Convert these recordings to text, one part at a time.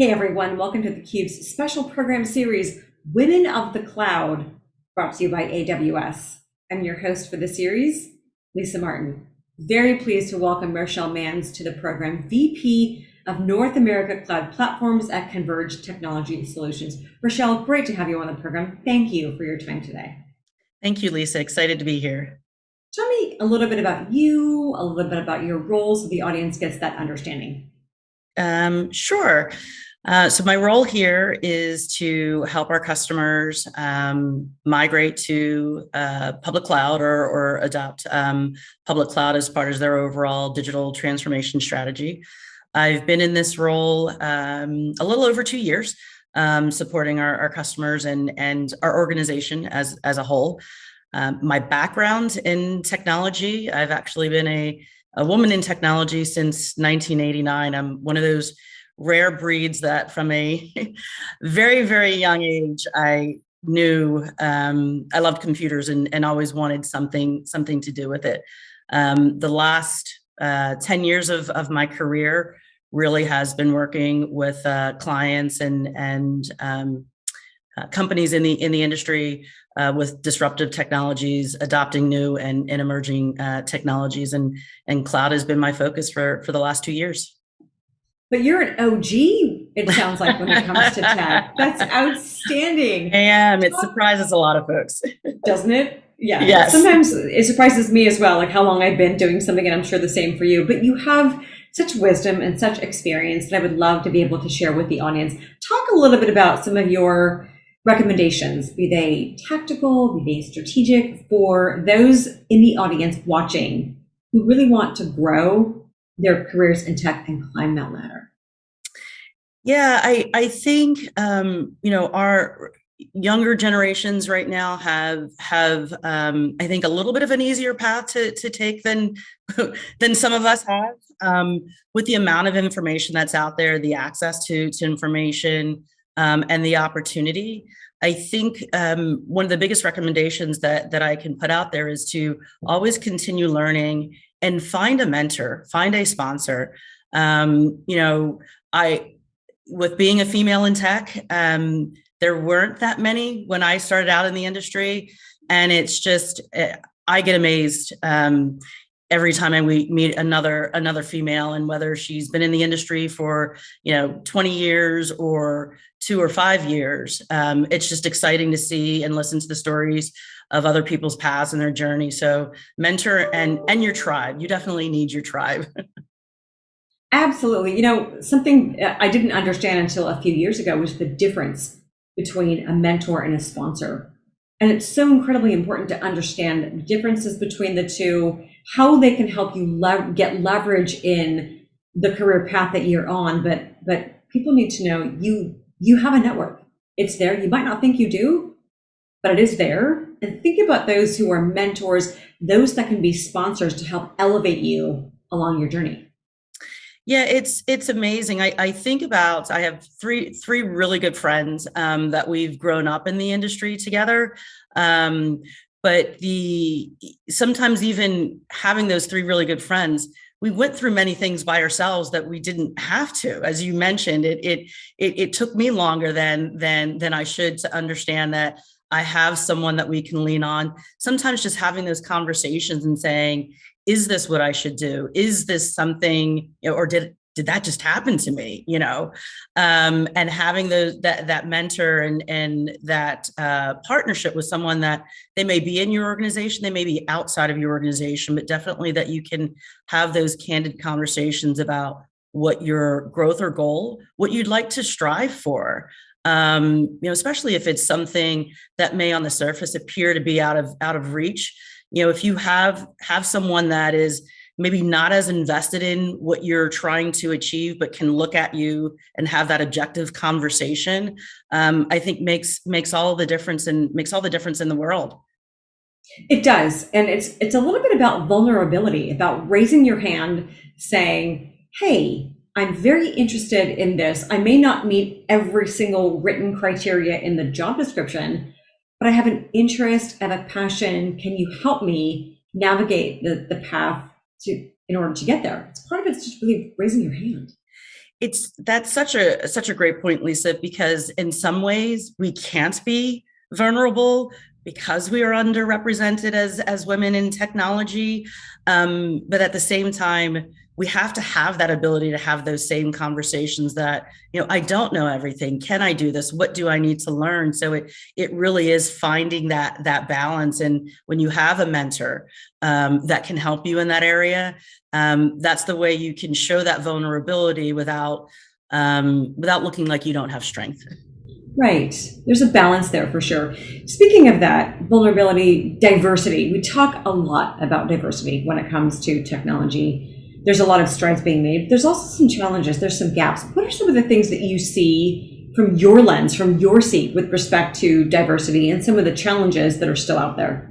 Hey everyone, welcome to theCUBE's special program series, Women of the Cloud, brought to you by AWS. I'm your host for the series, Lisa Martin. Very pleased to welcome Rochelle Manns to the program, VP of North America Cloud Platforms at Converge Technology Solutions. Rochelle, great to have you on the program. Thank you for your time today. Thank you, Lisa. Excited to be here. Tell me a little bit about you, a little bit about your role so the audience gets that understanding. Um, sure. Uh, so my role here is to help our customers um, migrate to uh, public cloud or, or adopt um, public cloud as part of their overall digital transformation strategy. I've been in this role um, a little over two years, um, supporting our, our, customers and, and our organization as, as a whole. Um, my background in technology, I've actually been a, a woman in technology since 1989. I'm one of those rare breeds that from a very, very young age, I knew um, I loved computers and, and always wanted something, something to do with it. Um, the last uh, 10 years of, of my career really has been working with uh, clients and, and um, uh, companies in the, in the industry uh, with disruptive technologies, adopting new and, and emerging uh, technologies, and, and cloud has been my focus for, for the last two years. But you're an OG, it sounds like, when it comes to tech. That's outstanding. I am. It surprises a lot of folks. Doesn't it? Yeah. Yes. Sometimes it surprises me as well, like how long I've been doing something, and I'm sure the same for you. But you have such wisdom and such experience that I would love to be able to share with the audience. Talk a little bit about some of your recommendations, be they tactical, be they strategic, for those in the audience watching who really want to grow their careers in tech and climb that ladder? Yeah, I, I think, um, you know, our younger generations right now have have um, I think a little bit of an easier path to to take than than some of us have um, with the amount of information that's out there, the access to to information um, and the opportunity. I think um, one of the biggest recommendations that that I can put out there is to always continue learning and find a mentor, find a sponsor. Um, you know, I, with being a female in tech, um, there weren't that many when I started out in the industry. And it's just, eh, I get amazed um, every time I we meet another another female and whether she's been in the industry for, you know, 20 years or two or five years. Um, it's just exciting to see and listen to the stories of other people's paths and their journey. So mentor and and your tribe. You definitely need your tribe. Absolutely. You know, something uh, I didn't understand until a few years ago was the difference between a mentor and a sponsor. And it's so incredibly important to understand differences between the two, how they can help you get leverage in the career path that you're on. But but people need to know you you have a network. It's there. You might not think you do, but it is there. And think about those who are mentors, those that can be sponsors to help elevate you along your journey. Yeah, it's it's amazing. I, I think about I have three three really good friends um, that we've grown up in the industry together. Um, but the sometimes even having those three really good friends, we went through many things by ourselves that we didn't have to. As you mentioned, it it it, it took me longer than than than I should to understand that I have someone that we can lean on. Sometimes just having those conversations and saying, is this what I should do? Is this something, you know, or did did that just happen to me? You know, um, and having those that that mentor and and that uh, partnership with someone that they may be in your organization, they may be outside of your organization, but definitely that you can have those candid conversations about what your growth or goal, what you'd like to strive for um, you know, especially if it's something that may on the surface appear to be out of out of reach. You know, if you have have someone that is maybe not as invested in what you're trying to achieve, but can look at you and have that objective conversation, um, I think makes makes all the difference and makes all the difference in the world. It does. And it's it's a little bit about vulnerability, about raising your hand, saying, hey, I'm very interested in this. I may not meet every single written criteria in the job description, but I have an interest, have a passion. Can you help me navigate the, the path to in order to get there? It's part of it's just really raising your hand. it's that's such a such a great point, Lisa, because in some ways we can't be vulnerable because we are underrepresented as as women in technology um, but at the same time we have to have that ability to have those same conversations that you know i don't know everything can i do this what do i need to learn so it it really is finding that that balance and when you have a mentor um, that can help you in that area um, that's the way you can show that vulnerability without um, without looking like you don't have strength Right. There's a balance there for sure. Speaking of that, vulnerability, diversity, we talk a lot about diversity when it comes to technology. There's a lot of strides being made. There's also some challenges, there's some gaps. What are some of the things that you see from your lens, from your seat with respect to diversity and some of the challenges that are still out there?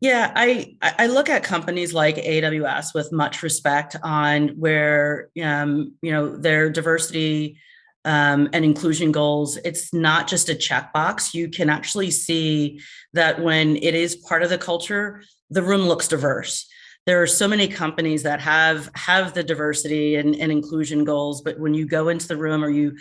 Yeah, I I look at companies like AWS with much respect on where um, you know their diversity um, and inclusion goals, it's not just a checkbox. You can actually see that when it is part of the culture, the room looks diverse. There are so many companies that have have the diversity and, and inclusion goals, but when you go into the room or you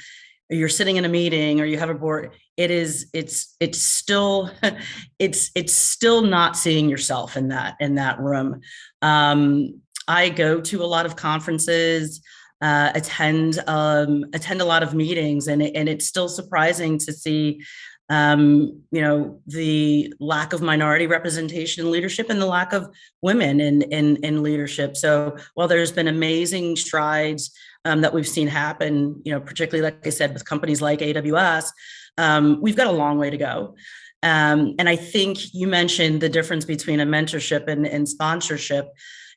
or you're sitting in a meeting or you have a board, it is it's it's still it's it's still not seeing yourself in that in that room. Um, I go to a lot of conferences uh, attend um, attend a lot of meetings, and and it's still surprising to see, um, you know, the lack of minority representation in leadership and the lack of women in in, in leadership. So while there's been amazing strides um, that we've seen happen, you know, particularly like I said with companies like AWS, um, we've got a long way to go. Um, and I think you mentioned the difference between a mentorship and, and sponsorship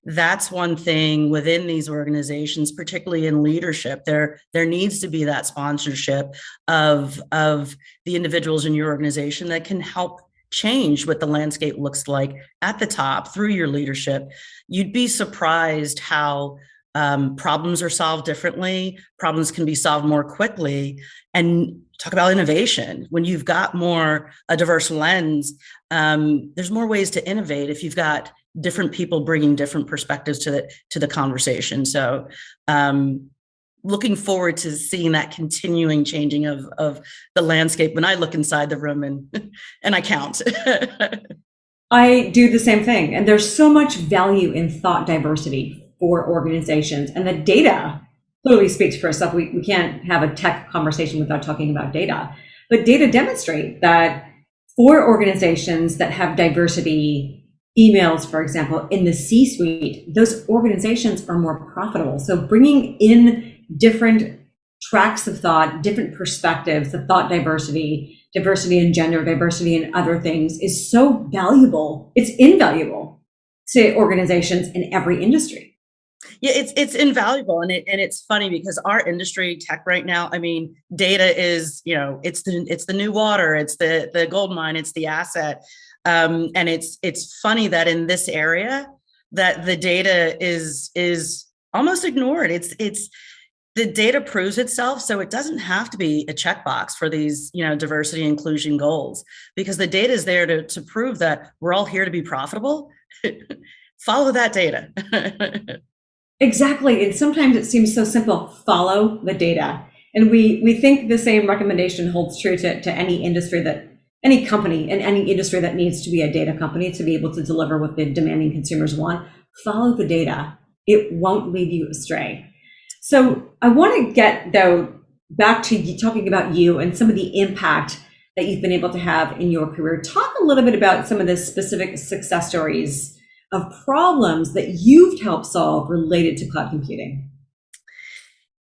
that's one thing within these organizations, particularly in leadership. There, there needs to be that sponsorship of, of the individuals in your organization that can help change what the landscape looks like at the top through your leadership. You'd be surprised how um, problems are solved differently, problems can be solved more quickly, and talk about innovation. When you've got more a diverse lens, um, there's more ways to innovate if you've got different people bringing different perspectives to the to the conversation. So um, looking forward to seeing that continuing changing of of the landscape when I look inside the room and and I count. I do the same thing. And there's so much value in thought diversity for organizations. And the data clearly speaks for itself. We, we can't have a tech conversation without talking about data. But data demonstrate that for organizations that have diversity emails, for example, in the C suite, those organizations are more profitable. So bringing in different tracks of thought, different perspectives, the thought diversity, diversity in gender, diversity in other things is so valuable. It's invaluable to organizations in every industry. Yeah, it's it's invaluable, and it and it's funny because our industry, tech, right now, I mean, data is you know it's the it's the new water, it's the the gold mine, it's the asset. Um, and it's it's funny that in this area that the data is is almost ignored. It's it's the data proves itself, so it doesn't have to be a checkbox for these you know diversity inclusion goals because the data is there to to prove that we're all here to be profitable. Follow that data. exactly, and sometimes it seems so simple. Follow the data. And we, we think the same recommendation holds true to, to any industry that any company in any industry that needs to be a data company to be able to deliver what the demanding consumers want, follow the data. It won't lead you astray. So I want to get though back to talking about you and some of the impact that you've been able to have in your career. Talk a little bit about some of the specific success stories of problems that you've helped solve related to cloud computing.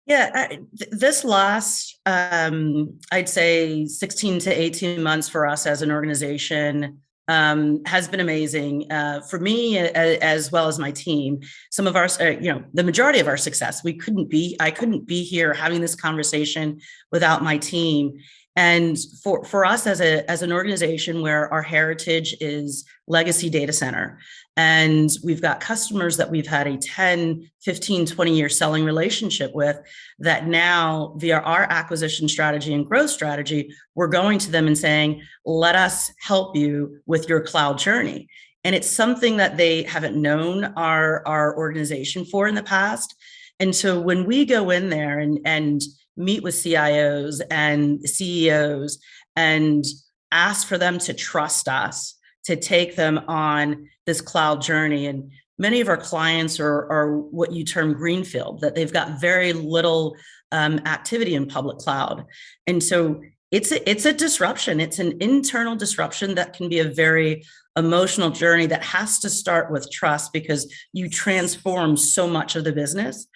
Yeah, th this last, um, I'd say 16 to 18 months for us as an organization um, has been amazing uh, for me as well as my team. Some of our, uh, you know, the majority of our success, we couldn't be, I couldn't be here having this conversation without my team. And for, for us as, a, as an organization where our heritage is legacy data center, and we've got customers that we've had a 10, 15, 20 year selling relationship with that now via our acquisition strategy and growth strategy, we're going to them and saying, let us help you with your cloud journey. And it's something that they haven't known our, our organization for in the past. And so when we go in there and, and meet with CIOs and CEOs and ask for them to trust us to take them on this cloud journey. And many of our clients are, are what you term greenfield, that they've got very little um, activity in public cloud. And so it's a, it's a disruption. It's an internal disruption that can be a very emotional journey that has to start with trust because you transform so much of the business.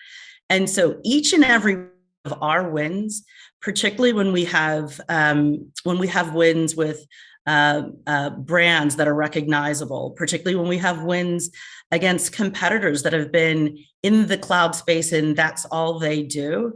And so each and every of our wins, particularly when we have um, when we have wins with uh, uh, brands that are recognizable, particularly when we have wins against competitors that have been in the cloud space and that's all they do.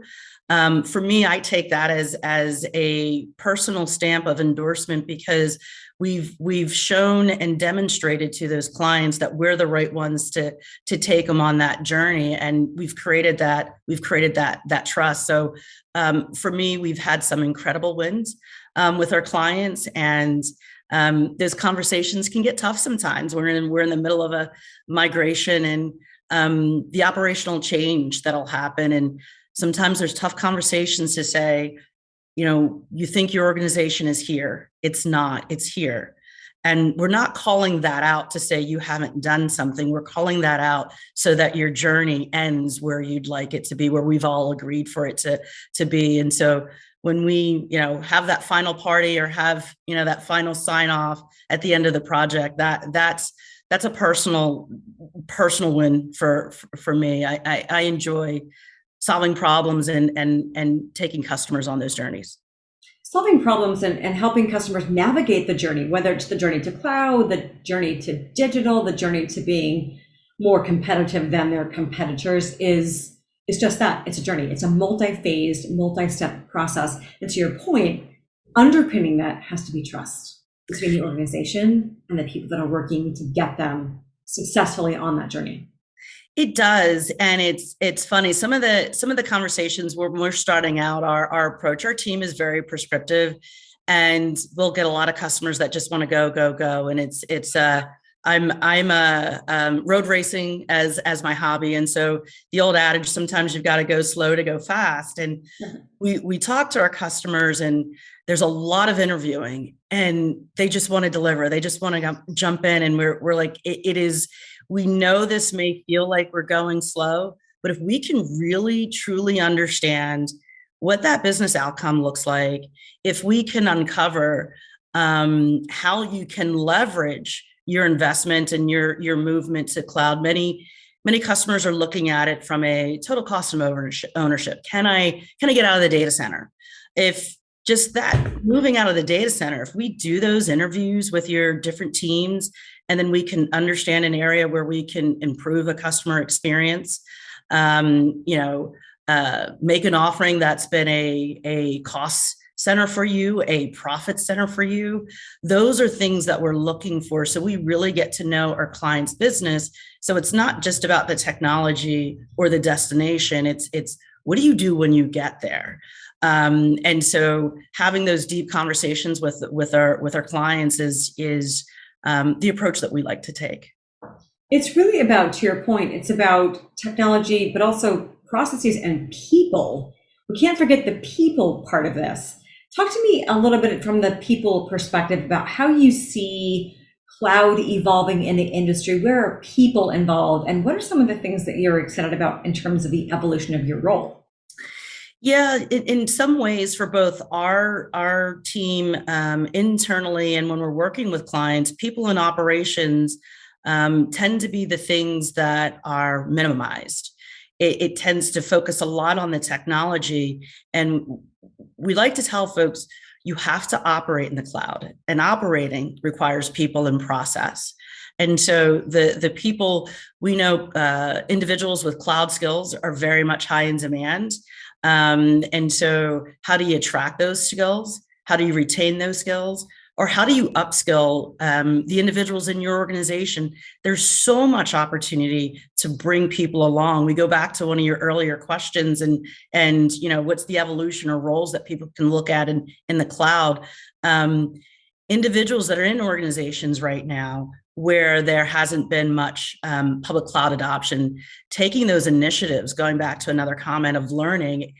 Um, for me, I take that as as a personal stamp of endorsement because we've we've shown and demonstrated to those clients that we're the right ones to to take them on that journey, and we've created that we've created that that trust. So um, for me, we've had some incredible wins um, with our clients, and um, those conversations can get tough sometimes. We're in we're in the middle of a migration and um, the operational change that'll happen and sometimes there's tough conversations to say, you know, you think your organization is here. It's not, it's here. And we're not calling that out to say you haven't done something. We're calling that out so that your journey ends where you'd like it to be, where we've all agreed for it to, to be. And so when we, you know, have that final party or have, you know, that final sign off at the end of the project, that that's that's a personal personal win for for, me. I, I I enjoy solving problems and and and taking customers on those journeys. Solving problems and, and helping customers navigate the journey whether it's the journey to cloud the journey to digital the journey to being more competitive than their competitors is is just that. It's a journey. It's a multi-phased multi-step process. And to your point underpinning that has to be trust between the organization and the people that are working to get them successfully on that journey it does, and it's it's funny. Some of the some of the conversations when we're starting out, our our approach, our team is very prescriptive, and we'll get a lot of customers that just want to go go go, and it's it's uh I'm I'm a um, road racing as as my hobby, and so the old adage sometimes you've got to go slow to go fast. And we we talk to our customers, and there's a lot of interviewing, and they just want to deliver. They just want to jump in, and we're we're like it, it is we know this may feel like we're going slow, but if we can really truly understand what that business outcome looks like, if we can uncover um, how you can leverage your investment and your your movement to cloud, many many customers are looking at it from a total cost of ownership. Can I can I get out of the data center? If just that moving out of the data center, if we do those interviews with your different teams and then we can understand an area where we can improve a customer experience. Um, you know uh, make an offering that's been a a cost center for you a profit center for you. Those are things that we're looking for. So we really get to know our clients business. So it's not just about the technology or the destination. It's it's what do you do when you get there? Um, and so having those deep conversations with with our with our clients is is um, the approach that we like to take. It's really about, to your point, it's about technology, but also processes and people. We can't forget the people part of this. Talk to me a little bit from the people perspective about how you see cloud evolving in the industry. Where are people involved? And what are some of the things that you're excited about in terms of the evolution of your role? Yeah, in, in, some ways, for both our our team um, internally and when we're working with clients, people in operations um, tend to be the things that are minimized. It, it tends to focus a lot on the technology, and we like to tell folks you have to operate in the cloud, and operating requires people and process. And so the the people we know, uh, individuals with cloud skills are very much high in demand. Um, and so how do you attract those skills? How do you retain those skills? Or how do you upskill um, the individuals in your organization? There's so much opportunity to bring people along. We go back to one of your earlier questions and, and you know, what's the evolution or roles that people can look at in, in the cloud? Um, individuals that are in organizations right now where there hasn't been much um, public cloud adoption, taking those initiatives, going back to another comment of learning,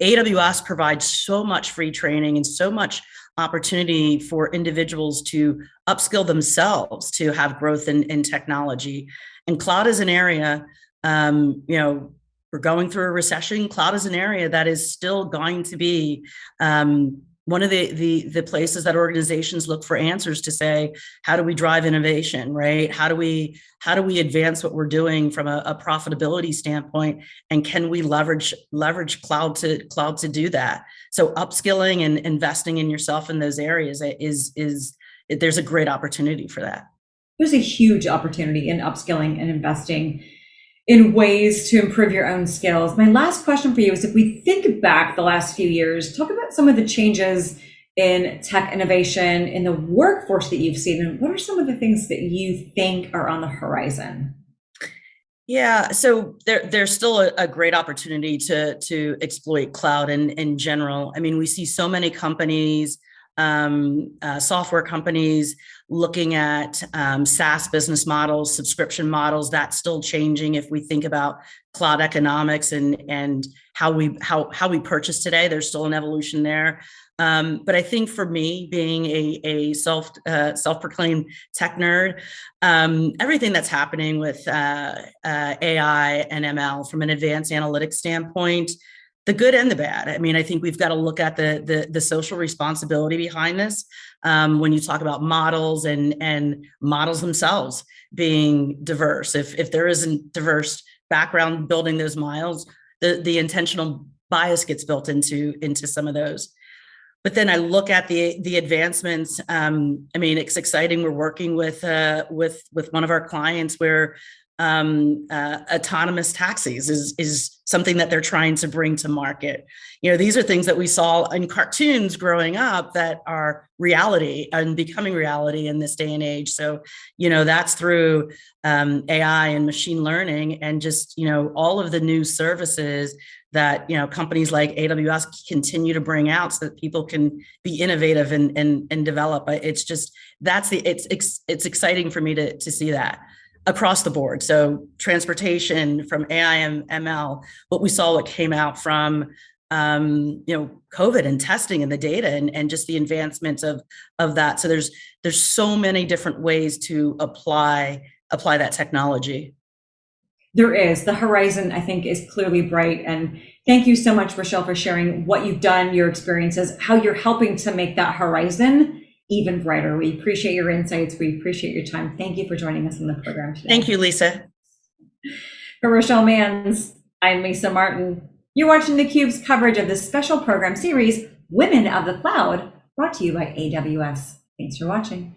AWS provides so much free training and so much opportunity for individuals to upskill themselves to have growth in, in technology. And cloud is an area, um, you know, we're going through a recession. Cloud is an area that is still going to be um, one of the, the, the places that organizations look for answers to say, how do we drive innovation, right? How do we, how do we advance what we're doing from a, a profitability standpoint? And can we leverage, leverage cloud to cloud to do that? So upskilling and investing in yourself in those areas is, is, there's a great opportunity for that. There's a huge opportunity in upskilling and investing in ways to improve your own skills. My last question for you is if we think back the last few years, talk about some of the changes in tech innovation in the workforce that you've seen, and what are some of the things that you think are on the horizon? Yeah, so there, there's still a, a, great opportunity to to exploit cloud in, in general. I mean, we see so many companies um, uh, software companies looking at um, SaaS business models, subscription models. That's still changing if we think about cloud economics and and how we how how we purchase today. There's still an evolution there. Um, but I think for me, being a, a self uh, self-proclaimed tech nerd, um, everything that's happening with uh, uh, AI and ML from an advanced analytics standpoint, the good and the bad. I mean, I think we've got to look at the the, the social responsibility behind this. Um, when you talk about models and and models themselves being diverse, if if there isn't diverse background building those miles, the the intentional bias gets built into into some of those. But then I look at the the advancements. Um, I mean, it's exciting. We're working with uh, with with one of our clients where um, uh, autonomous taxis is, is something that they're trying to bring to market. You know, these are things that we saw in cartoons growing up that are reality and becoming reality in this day and age. So, you know, that's through um, AI and machine learning and just, you know, all of the new services that, you know, companies like AWS continue to bring out so that people can be innovative and, and, and develop. It's just, that's the, it's, it's, it's exciting for me to, to see that across the board. So transportation from AI and ML, what we saw what came out from um, you know, COVID and testing and the data and, and just the advancements of, of that. So there's, there's so many different ways to apply, apply that technology. There is. The horizon, I think, is clearly bright. And thank you so much, Rochelle, for sharing what you've done, your experiences, how you're helping to make that horizon even brighter. We appreciate your insights. We appreciate your time. Thank you for joining us on the program today. Thank you, Lisa. For Rochelle Manns, I'm Lisa Martin. You're watching theCUBE's coverage of this special program series, Women of the Cloud, brought to you by AWS. Thanks for watching.